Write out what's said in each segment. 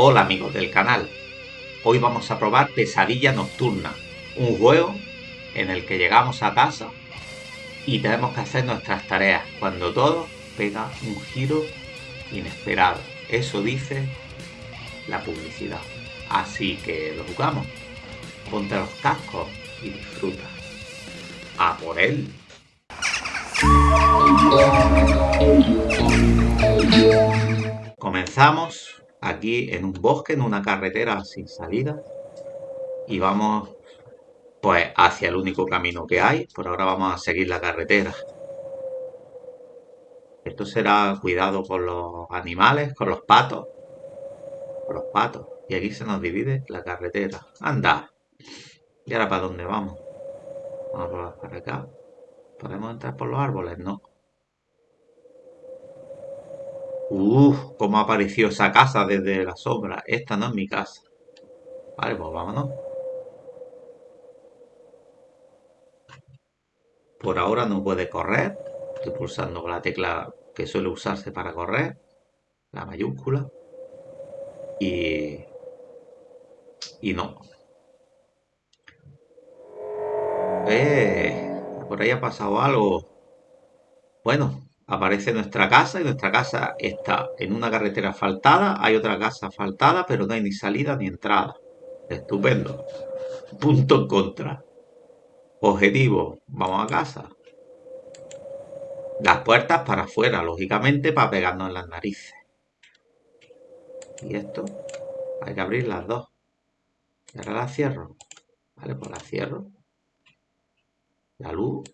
Hola amigos del canal, hoy vamos a probar Pesadilla Nocturna, un juego en el que llegamos a casa y tenemos que hacer nuestras tareas cuando todo pega un giro inesperado. Eso dice la publicidad. Así que lo jugamos. Ponte los cascos y disfruta. A por él. Comenzamos aquí en un bosque, en una carretera sin salida. Y vamos pues hacia el único camino que hay. Por ahora vamos a seguir la carretera. Esto será cuidado con los animales, con los patos. Con los patos. Y aquí se nos divide la carretera. ¡Anda! ¿Y ahora para dónde vamos? Vamos para acá. ¿Podemos entrar por los árboles? No. Uf, cómo apareció esa casa desde la sombra. Esta no es mi casa. Vale, pues vámonos. Por ahora no puede correr. Estoy pulsando la tecla que suele usarse para correr. La mayúscula. Y... Y no. Eh, por ahí ha pasado algo. Bueno, aparece nuestra casa y nuestra casa está en una carretera asfaltada, hay otra casa asfaltada, pero no hay ni salida ni entrada. Estupendo. Punto en contra. Objetivo, vamos a casa. Las puertas para afuera, lógicamente, para pegarnos en las narices. Y esto, hay que abrir las dos. Y ahora las cierro. Vale, pues las cierro. La luz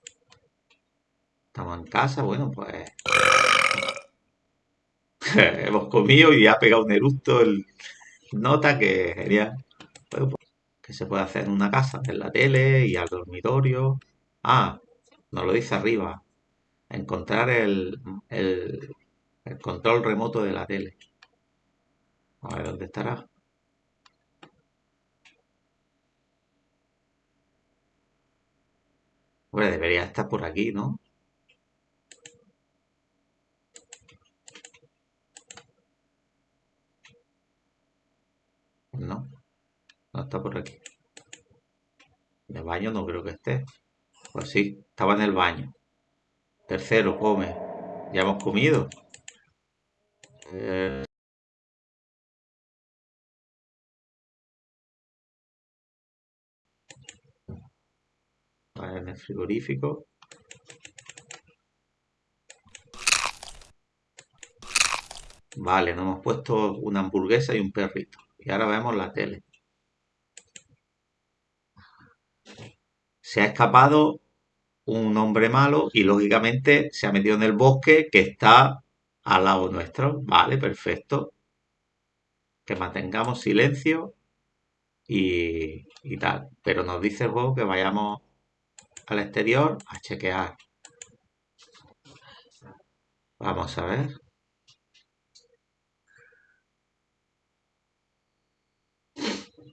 Estamos en casa, bueno, pues... Hemos comido y ha pegado un eructo el nota que genial. Pues, que se puede hacer en una casa, en la tele y al dormitorio. Ah, nos lo dice arriba. Encontrar el, el, el control remoto de la tele. A ver dónde estará. Bueno, debería estar por aquí. No, no está por aquí. En el baño no creo que esté. Pues sí, estaba en el baño. Tercero, come. Ya hemos comido. Eh, en el frigorífico. Vale, nos hemos puesto una hamburguesa y un perrito. Y ahora vemos la tele. Se ha escapado un hombre malo y lógicamente se ha metido en el bosque que está al lado nuestro. Vale, perfecto. Que mantengamos silencio y, tal. Pero nos dice el juego que vayamos al exterior a chequear. Vamos a ver.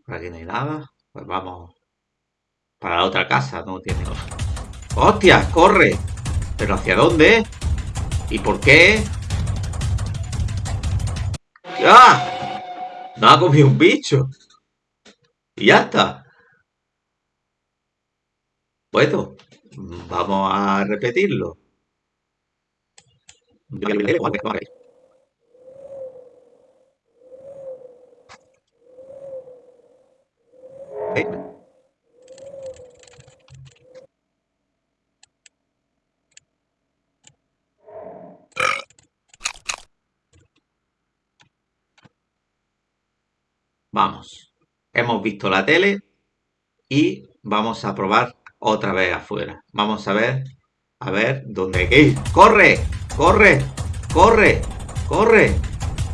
Por aquí no hay nada. Pues vamos para la otra casa. No tiene... ¡Hostia! ¡Corre! ¿Pero hacia dónde? ¿Y por qué? ¡Ah! No ha comido un bicho. Y ya está. Bueno, vamos a repetirlo. Vamos, hemos visto la tele y vamos a probar otra vez afuera. Vamos a ver, a ver dónde hay que ir. ¡Corre! ¡Corre! ¡Corre! ¡Corre!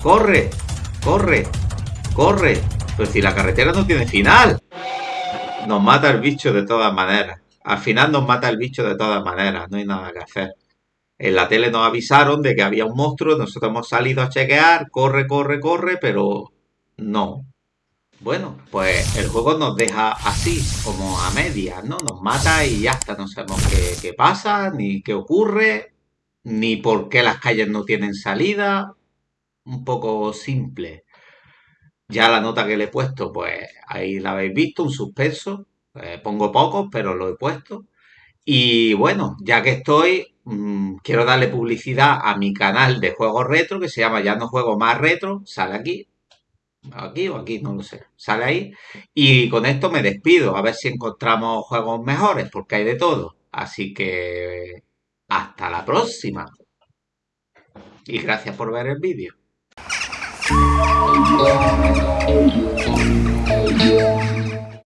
¡Corre! ¡Corre! ¡Corre! Pero si la carretera no tiene final. Nos mata el bicho de todas maneras. Al final nos mata el bicho de todas maneras. No hay nada que hacer. En la tele nos avisaron de que había un monstruo. Nosotros hemos salido a chequear. Corre, corre, corre. Pero no. Bueno, pues el juego nos deja así, como a medias, ¿no? Nos mata y ya está, no sabemos qué, pasa, ni qué ocurre, ni por qué las calles no tienen salida. Un poco simple. Ya la nota que le he puesto, pues ahí la habéis visto, un suspenso. Eh, pongo pocos, pero lo he puesto. Y bueno, ya que estoy, mm, quiero darle publicidad a mi canal de juegos retro que se llama Ya no juego más retro. Sale aquí, aquí o aquí, no lo sé. Sale ahí. Y con esto me despido, a ver si encontramos juegos mejores, porque hay de todo. Así que hasta la próxima. Y gracias por ver el vídeo.